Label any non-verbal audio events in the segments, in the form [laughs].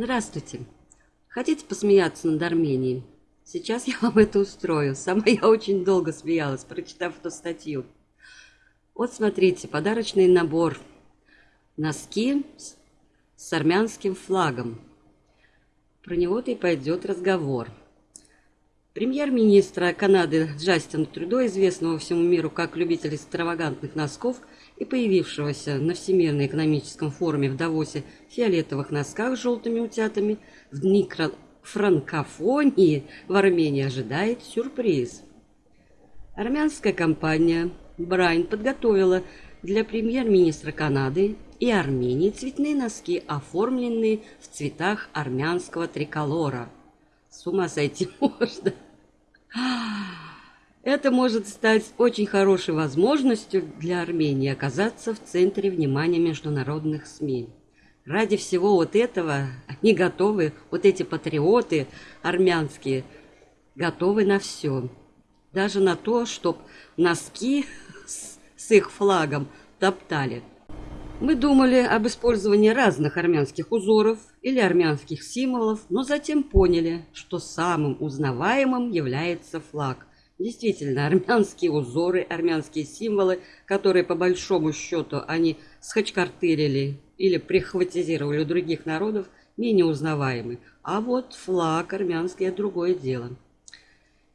Здравствуйте. Хотите посмеяться над Арменией? Сейчас я вам это устрою. Сама я очень долго смеялась, прочитав эту статью. Вот смотрите, подарочный набор. Носки с армянским флагом. Про него-то и пойдет разговор. Премьер-министра Канады Джастина Трюдо, известного всему миру как любитель экстравагантных носков и появившегося на Всемирном экономическом форуме в Давосе фиолетовых носках с желтыми утятами, в микрофранкофонии в Армении ожидает сюрприз. Армянская компания Брайн подготовила для премьер-министра Канады и Армении цветные носки, оформленные в цветах армянского триколора. С ума сойти [laughs] можно. Это может стать очень хорошей возможностью для Армении оказаться в центре внимания международных СМИ. Ради всего вот этого они готовы, вот эти патриоты армянские, готовы на все. Даже на то, чтобы носки с, с их флагом топтали. Мы думали об использовании разных армянских узоров или армянских символов, но затем поняли, что самым узнаваемым является флаг. Действительно, армянские узоры, армянские символы, которые по большому счету они схачкартырили или прихватизировали у других народов, менее узнаваемы. А вот флаг армянский – это другое дело.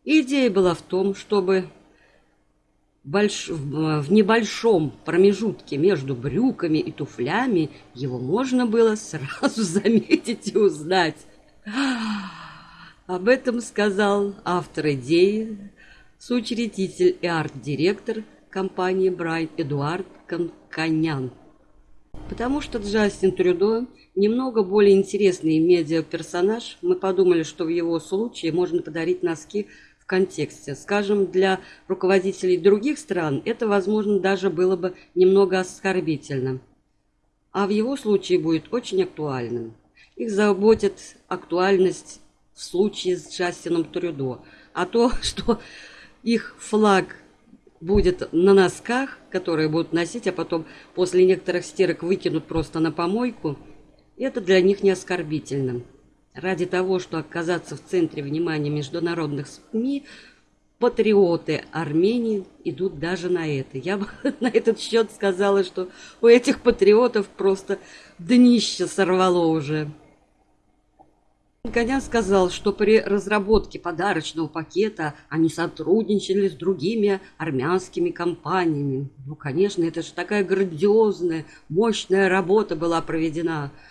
Идея была в том, чтобы больш... в небольшом промежутке между брюками и туфлями его можно было сразу [laughs] заметить и узнать. Об этом сказал автор идеи, соучредитель и арт-директор компании Брайт Эдуард Конканян. Потому что Джастин Трюдо немного более интересный медиа-персонаж, мы подумали, что в его случае можно подарить носки в контексте. Скажем, для руководителей других стран это, возможно, даже было бы немного оскорбительно. А в его случае будет очень актуальным. Их заботит актуальность в случае с Джастином Трюдо. А то, [laughs] что их флаг будет на носках, которые будут носить, а потом после некоторых стирок выкинут просто на помойку, это для них не оскорбительно. Ради того, чтобы оказаться в центре внимания международных СМИ, патриоты Армении идут даже на это. Я бы [laughs] на этот счет сказала, что у этих патриотов просто днище сорвало уже. Конян сказал, что при разработке подарочного пакета они сотрудничали с другими армянскими компаниями. Ну, конечно, это же такая грандиозная, мощная работа была проведена –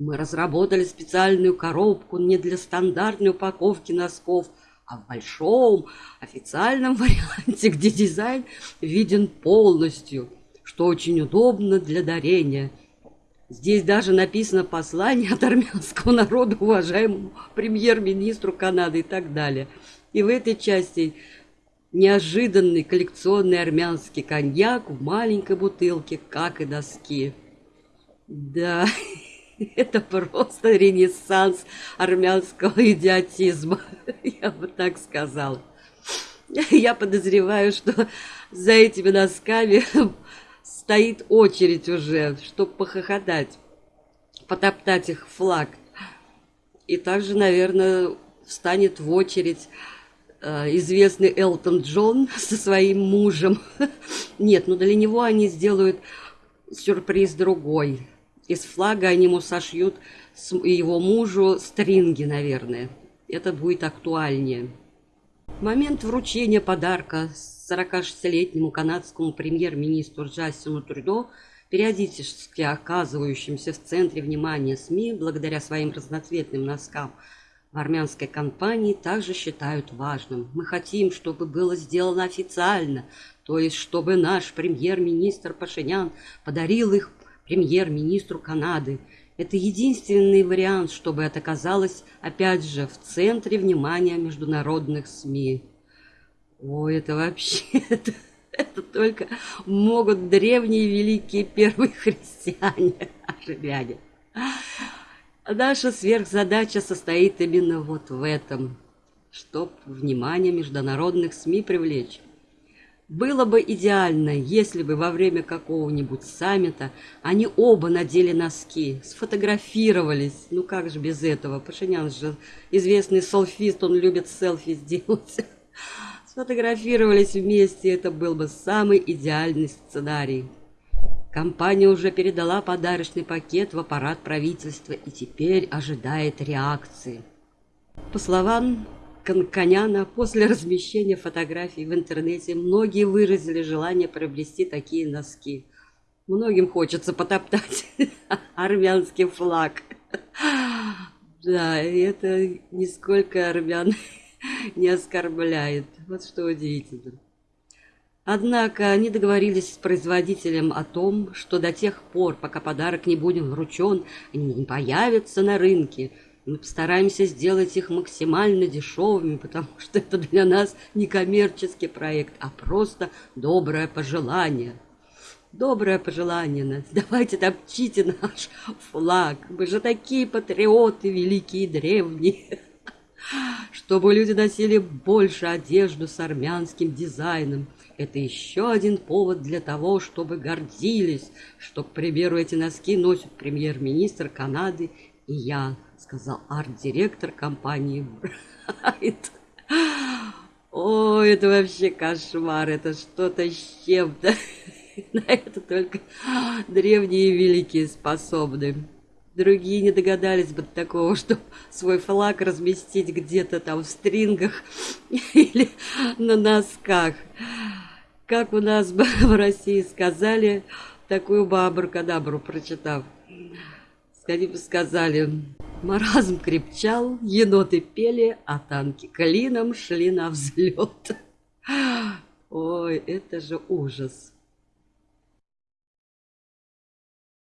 мы разработали специальную коробку не для стандартной упаковки носков, а в большом официальном [laughs] варианте, где дизайн виден полностью, что очень удобно для дарения. Здесь даже написано послание от армянского народа уважаемому премьер-министру Канады и так далее. И в этой части неожиданный коллекционный армянский коньяк в маленькой бутылке, как и доски. Да, [laughs] Это просто ренессанс армянского идиотизма, [laughs] я бы так сказала. Я подозреваю, что за этими носками стоит очередь уже, чтобы похохотать, потоптать их флаг. И также, наверное, встанет в очередь э, известный Элтон Джон [laughs] со своим мужем. [laughs] Нет, ну для него они сделают сюрприз другой. Из флага они ему сошьют его мужу стринги, наверное. Это будет актуальнее. Момент вручения подарка 46-летнему канадскому премьер-министру Джастину Трюдо, периодически оказывающимся в центре внимания СМИ благодаря своим разноцветным носкам, в армянской компании также считают важным. Мы хотим, чтобы было сделано официально, то есть чтобы наш премьер-министр Пашинян подарил их премьер-министру Канады. Это единственный вариант, чтобы это оказалось, опять же, в центре внимания международных СМИ. О, это вообще... [laughs] Это, это только могут древние великие первые христиане, армяне. Наша сверхзадача состоит именно вот в этом, чтоб внимание международных СМИ привлечь. Было бы идеально, если бы во время какого-нибудь саммита они оба надели носки, сфотографировались. Ну как же без этого? Пашинян же известный селфист, он любит селфи [laughs] сделать. Сфотографировались вместе, это был бы самый идеальный сценарий. Компания уже передала подарочный пакет в аппарат правительства и теперь ожидает реакции. По словам Конконяна после размещения фотографий в интернете многие выразили желание приобрести такие носки. Многим хочется потоптать [laughs] армянский флаг. Да, это нисколько армян [laughs] не оскорбляет. Вот что удивительно. Однако они договорились с производителем о том, что до тех пор, пока подарок не будет вручен, они не появятся на рынке – мы постараемся сделать их максимально дешевыми, потому что это для нас не коммерческий проект, а просто доброе пожелание. Доброе пожелание. [laughs] Давайте топчите наш флаг. Мы же такие патриоты великие и древние. Чтобы люди носили больше одежду с армянским дизайном. Это еще один повод для того, чтобы гордились, что, к примеру, эти носки носит премьер-министр Канады и я сказал арт-директор компании Брайт. О, это вообще кошмар, это что-то с чем-то. [laughs] На это только древние великие способны. Другие не догадались бы такого, [laughs] чтобы свой флаг разместить где-то там в стрингах [laughs] или на носках. Как у нас бы [laughs] в России сказали, такую бы абракадабру прочитав. Скорее бы сказали, Маразм крепчал, еноты пели, а танки клином шли на взлет. Ой, это же ужас.